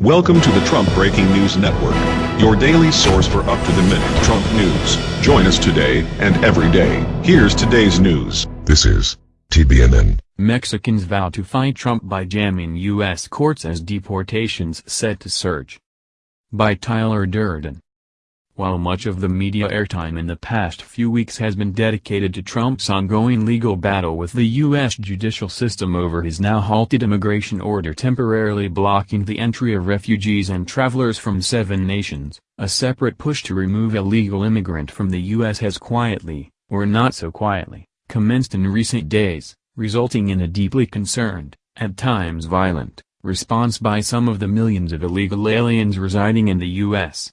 Welcome to the Trump Breaking News Network, your daily source for up-to-the-minute Trump news. Join us today and every day. Here's today's news. This is TBNN. Mexicans vow to fight Trump by jamming U.S. courts as deportations set to surge. By Tyler Durden. While much of the media airtime in the past few weeks has been dedicated to Trump's ongoing legal battle with the U.S. judicial system over his now halted immigration order temporarily blocking the entry of refugees and travelers from seven nations, a separate push to remove illegal immigrant from the U.S. has quietly, or not so quietly, commenced in recent days, resulting in a deeply concerned, at times violent, response by some of the millions of illegal aliens residing in the U.S.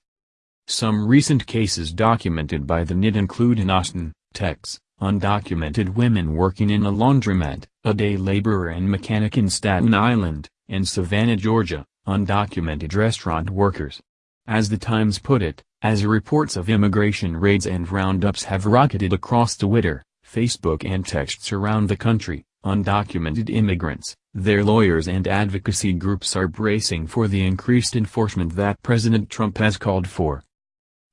Some recent cases documented by the NYT include in Austin, Texas, undocumented women working in a laundromat, a day laborer and mechanic in Staten Island, and Savannah, Georgia, undocumented restaurant workers. As the Times put it, as reports of immigration raids and roundups have rocketed across Twitter, Facebook and texts around the country, undocumented immigrants, their lawyers and advocacy groups are bracing for the increased enforcement that President Trump has called for.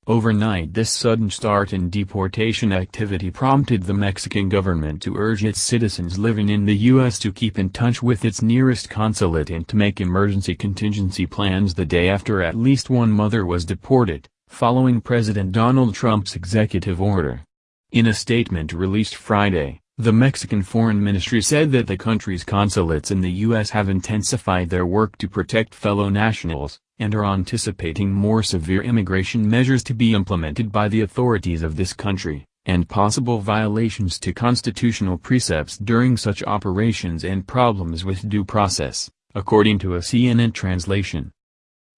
Overnight this sudden start in deportation activity prompted the Mexican government to urge its citizens living in the U.S. to keep in touch with its nearest consulate and to make emergency contingency plans the day after at least one mother was deported, following President Donald Trump's executive order. In a statement released Friday, the Mexican Foreign Ministry said that the country's consulates in the U.S. have intensified their work to protect fellow nationals, and are anticipating more severe immigration measures to be implemented by the authorities of this country, and possible violations to constitutional precepts during such operations and problems with due process, according to a CNN translation.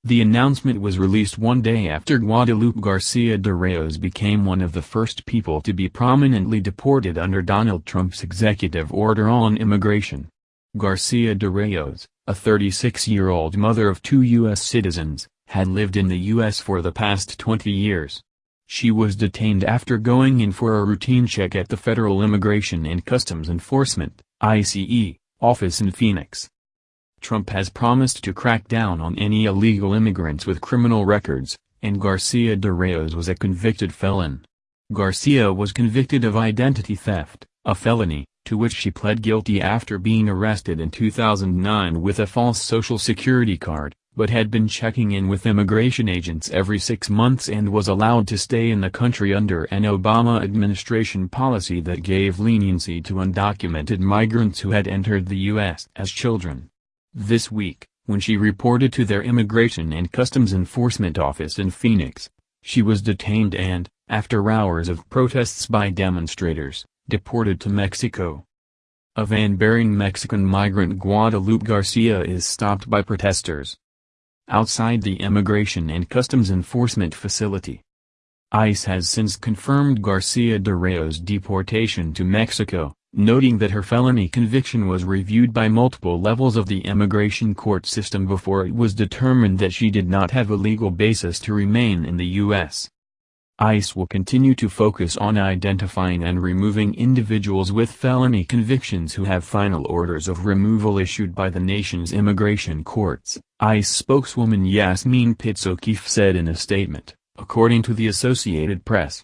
The announcement was released one day after Guadalupe Garcia de Rayos became one of the first people to be prominently deported under Donald Trump's executive order on immigration. Garcia de Rayos, a 36-year-old mother of two U.S. citizens, had lived in the U.S. for the past 20 years. She was detained after going in for a routine check at the Federal Immigration and Customs Enforcement ICE, office in Phoenix. Trump has promised to crack down on any illegal immigrants with criminal records, and Garcia de Rayos was a convicted felon. Garcia was convicted of identity theft, a felony, to which she pled guilty after being arrested in 2009 with a false social security card, but had been checking in with immigration agents every six months and was allowed to stay in the country under an Obama administration policy that gave leniency to undocumented migrants who had entered the U.S. as children. This week, when she reported to their Immigration and Customs Enforcement office in Phoenix, she was detained and, after hours of protests by demonstrators, deported to Mexico. A van bearing Mexican migrant Guadalupe Garcia is stopped by protesters outside the Immigration and Customs Enforcement facility. ICE has since confirmed Garcia de Rayos' deportation to Mexico, noting that her felony conviction was reviewed by multiple levels of the immigration court system before it was determined that she did not have a legal basis to remain in the U.S. ICE will continue to focus on identifying and removing individuals with felony convictions who have final orders of removal issued by the nation's immigration courts, ICE spokeswoman Yasmin Pitts O'Keefe said in a statement, according to the Associated Press.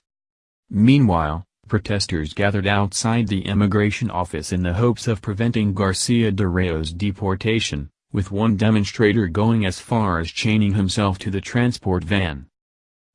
Meanwhile, protesters gathered outside the immigration office in the hopes of preventing Garcia de Rayos' deportation, with one demonstrator going as far as chaining himself to the transport van.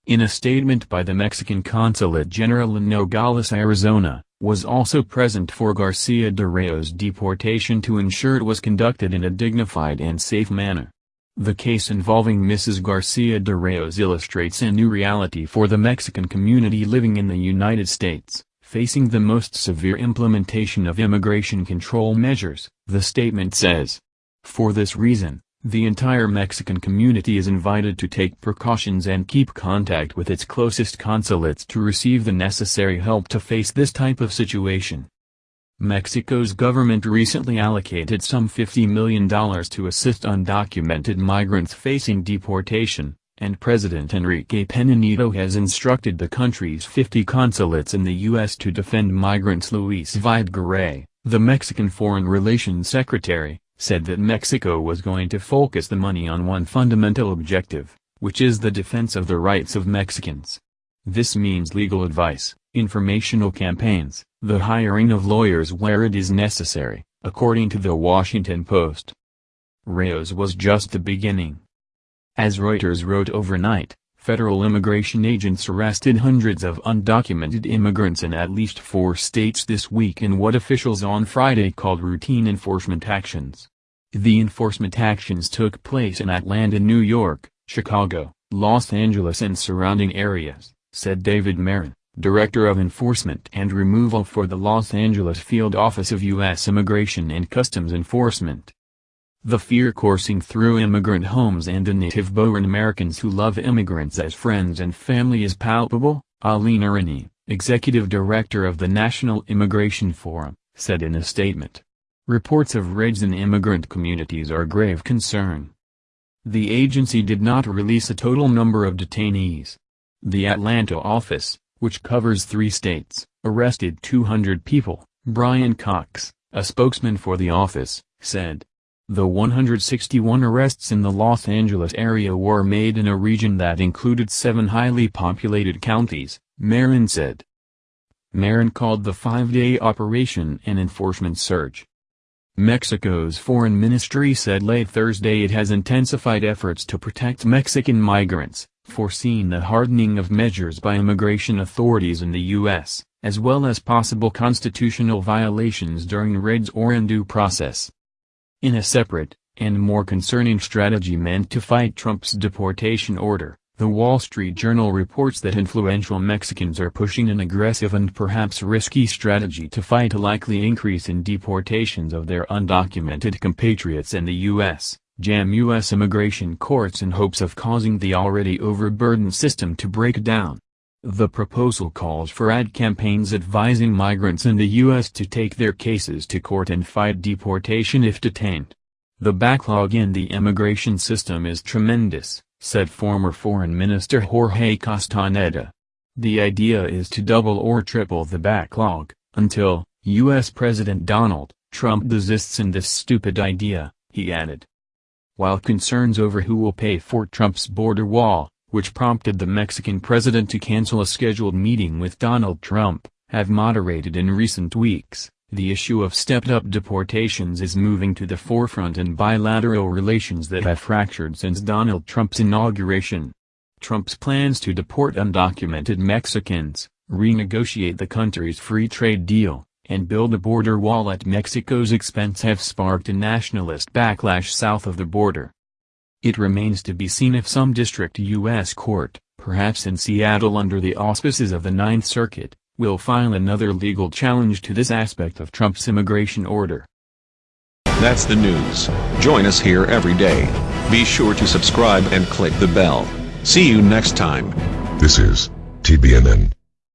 In a statement by the Mexican Consulate General in Nogales, Arizona, was also present for Garcia de Rayos' deportation to ensure it was conducted in a dignified and safe manner. The case involving Mrs. Garcia de Rayos illustrates a new reality for the Mexican community living in the United States, facing the most severe implementation of immigration control measures, the statement says. For this reason, the entire Mexican community is invited to take precautions and keep contact with its closest consulates to receive the necessary help to face this type of situation. Mexico's government recently allocated some $50 million to assist undocumented migrants facing deportation, and President Enrique Pena Nieto has instructed the country's 50 consulates in the U.S. to defend migrants Luis Videgaray, the Mexican Foreign Relations Secretary, said that Mexico was going to focus the money on one fundamental objective, which is the defense of the rights of Mexicans. This means legal advice, informational campaigns, the hiring of lawyers where it is necessary, according to the Washington Post. Rayos was just the beginning. As Reuters wrote overnight, federal immigration agents arrested hundreds of undocumented immigrants in at least four states this week in what officials on Friday called routine enforcement actions. The enforcement actions took place in Atlanta, New York, Chicago, Los Angeles and surrounding areas, said David Marin, Director of Enforcement and Removal for the Los Angeles Field Office of U.S. Immigration and Customs Enforcement. The fear coursing through immigrant homes and the native-born Americans who love immigrants as friends and family is palpable, Ali Noorani, executive director of the National Immigration Forum, said in a statement. Reports of raids in immigrant communities are grave concern. The agency did not release a total number of detainees. The Atlanta office, which covers three states, arrested 200 people, Brian Cox, a spokesman for the office, said. The 161 arrests in the Los Angeles area were made in a region that included seven highly populated counties, Marin said. Marin called the five-day operation an enforcement surge. Mexico's foreign ministry said late Thursday it has intensified efforts to protect Mexican migrants, foreseeing the hardening of measures by immigration authorities in the U.S., as well as possible constitutional violations during raids or in due process. In a separate, and more concerning strategy meant to fight Trump's deportation order, the Wall Street Journal reports that influential Mexicans are pushing an aggressive and perhaps risky strategy to fight a likely increase in deportations of their undocumented compatriots in the U.S., jam U.S. immigration courts in hopes of causing the already overburdened system to break down. The proposal calls for ad campaigns advising migrants in the U.S. to take their cases to court and fight deportation if detained. The backlog in the immigration system is tremendous, said former Foreign Minister Jorge Castaneda. The idea is to double or triple the backlog, until, U.S. President Donald Trump desists in this stupid idea, he added. While concerns over who will pay for Trump's border wall, which prompted the Mexican president to cancel a scheduled meeting with Donald Trump, have moderated in recent weeks, the issue of stepped-up deportations is moving to the forefront in bilateral relations that have fractured since Donald Trump's inauguration. Trump's plans to deport undocumented Mexicans, renegotiate the country's free trade deal, and build a border wall at Mexico's expense have sparked a nationalist backlash south of the border. It remains to be seen if some district U.S. court, perhaps in Seattle under the auspices of the Ninth Circuit, will file another legal challenge to this aspect of Trump's immigration order. That's the news. Join us here every day. Be sure to subscribe and click the bell. See you next time. This is TBNN.